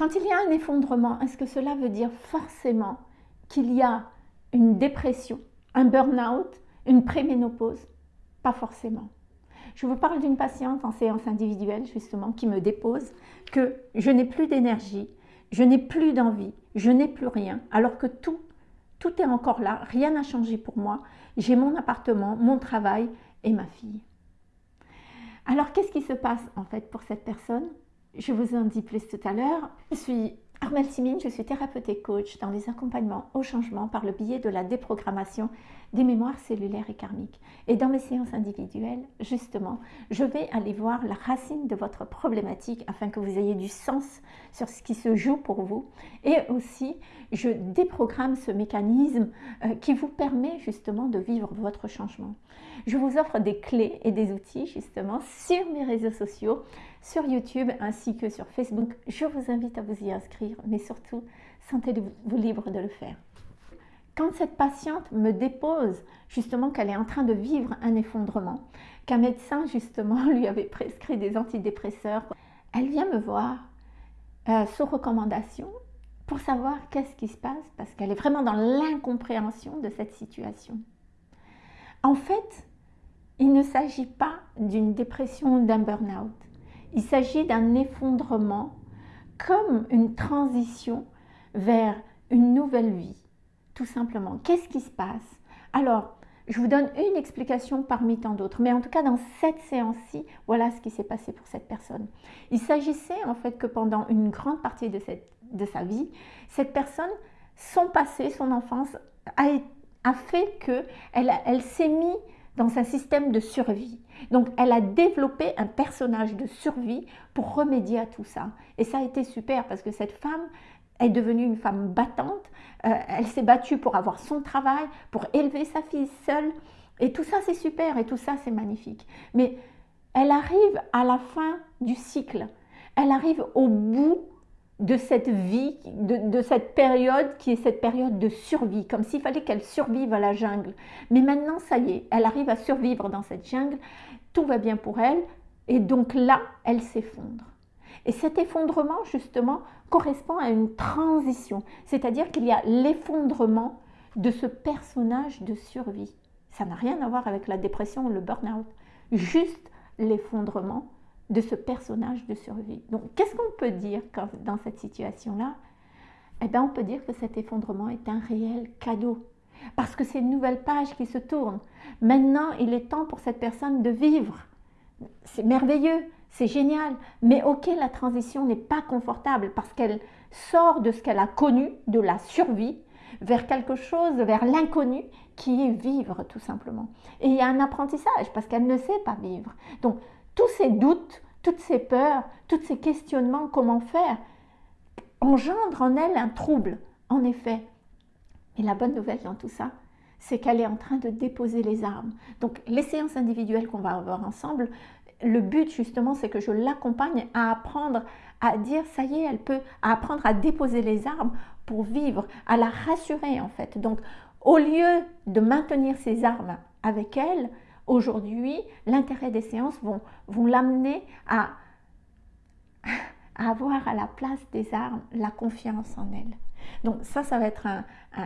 Quand il y a un effondrement, est-ce que cela veut dire forcément qu'il y a une dépression, un burn-out, une préménopause? Pas forcément. Je vous parle d'une patiente en séance individuelle justement qui me dépose que je n'ai plus d'énergie, je n'ai plus d'envie, je n'ai plus rien, alors que tout, tout est encore là, rien n'a changé pour moi. J'ai mon appartement, mon travail et ma fille. Alors qu'est-ce qui se passe en fait pour cette personne? Je vous en dis plus tout à l'heure. Je suis Armelle Simine, je suis thérapeute et coach dans les accompagnements au changement par le biais de la déprogrammation des mémoires cellulaires et karmiques. Et dans mes séances individuelles, justement, je vais aller voir la racine de votre problématique afin que vous ayez du sens sur ce qui se joue pour vous. Et aussi, je déprogramme ce mécanisme euh, qui vous permet justement de vivre votre changement. Je vous offre des clés et des outils justement sur mes réseaux sociaux sur YouTube ainsi que sur Facebook. Je vous invite à vous y inscrire, mais surtout, sentez-vous libre de le faire. Quand cette patiente me dépose justement qu'elle est en train de vivre un effondrement, qu'un médecin justement lui avait prescrit des antidépresseurs, elle vient me voir euh, sous recommandation pour savoir qu'est-ce qui se passe parce qu'elle est vraiment dans l'incompréhension de cette situation. En fait, il ne s'agit pas d'une dépression ou d'un burn-out. Il s'agit d'un effondrement comme une transition vers une nouvelle vie, tout simplement. Qu'est-ce qui se passe? Alors, je vous donne une explication parmi tant d'autres, mais en tout cas dans cette séance-ci, voilà ce qui s'est passé pour cette personne. Il s'agissait en fait que pendant une grande partie de, cette, de sa vie, cette personne, son passé, son enfance, a, fait qu'elle elle, s'est mise dans un système de survie. Donc, elle a développé un personnage de survie pour remédier à tout ça. Et ça a été super parce que cette femme est devenue une femme battante. Euh, elle s'est battue pour avoir son travail, pour élever sa fille seule. Et tout ça, c'est super et tout ça, c'est magnifique. Mais elle arrive à la fin du cycle. Elle arrive au bout de cette vie, de, cette période qui est cette période de survie, comme s'il fallait qu'elle survive à la jungle. Mais maintenant, ça y est, elle arrive à survivre dans cette jungle, tout va bien pour elle, et donc là, elle s'effondre. Et cet effondrement, justement, correspond à une transition, c'est-à-dire qu'il y a l'effondrement de ce personnage de survie. Ça n'a rien à voir avec la dépression ou le burn-out, juste l'effondrement de ce personnage de survie. Donc, qu'est-ce qu'on peut dire dans cette situation-là? Eh bien, on peut dire que cet effondrement est un réel cadeau. Parce que c'est une nouvelle page qui se tourne. Maintenant, il est temps pour cette personne de vivre. C'est merveilleux, c'est génial. Mais ok, la transition n'est pas confortable parce qu'elle sort de ce qu'elle a connu, de la survie, vers quelque chose, vers l'inconnu qui est vivre tout simplement. Et il y a un apprentissage parce qu'elle ne sait pas vivre. Donc, tous ces doutes, toutes ces peurs, tous ces questionnements, comment faire, engendrent en elle un trouble, en effet. Et la bonne nouvelle dans tout ça, c'est qu'elle est en train de déposer les armes. Donc les séances individuelles qu'on va avoir ensemble, le but justement, c'est que je l'accompagne à apprendre à dire, ça y est, elle peut apprendre à déposer les armes pour vivre, à la rassurer en fait. Donc au lieu de maintenir ses armes avec elle, Aujourd'hui, l'intérêt des séances vont, vont l'amener à, avoir à la place des armes la confiance en elle. Donc ça, ça va être un,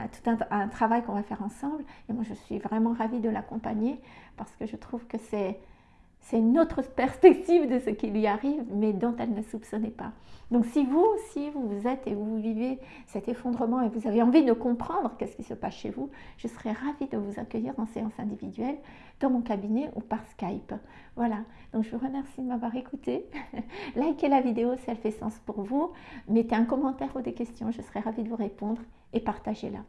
tout un travail qu'on va faire ensemble. Et moi, je suis vraiment ravie de l'accompagner parce que je trouve que c'est c'est une autre perspective de ce qui lui arrive, mais dont elle ne soupçonnait pas. Donc si vous aussi, vous êtes et vous vivez cet effondrement et vous avez envie de comprendre qu'est-ce qui se passe chez vous, je serais ravie de vous accueillir en séance individuelle dans mon cabinet ou par Skype. Voilà, donc je vous remercie de m'avoir écouté. Likez la vidéo si elle fait sens pour vous. Mettez un commentaire ou des questions, je serais ravie de vous répondre et partagez-la.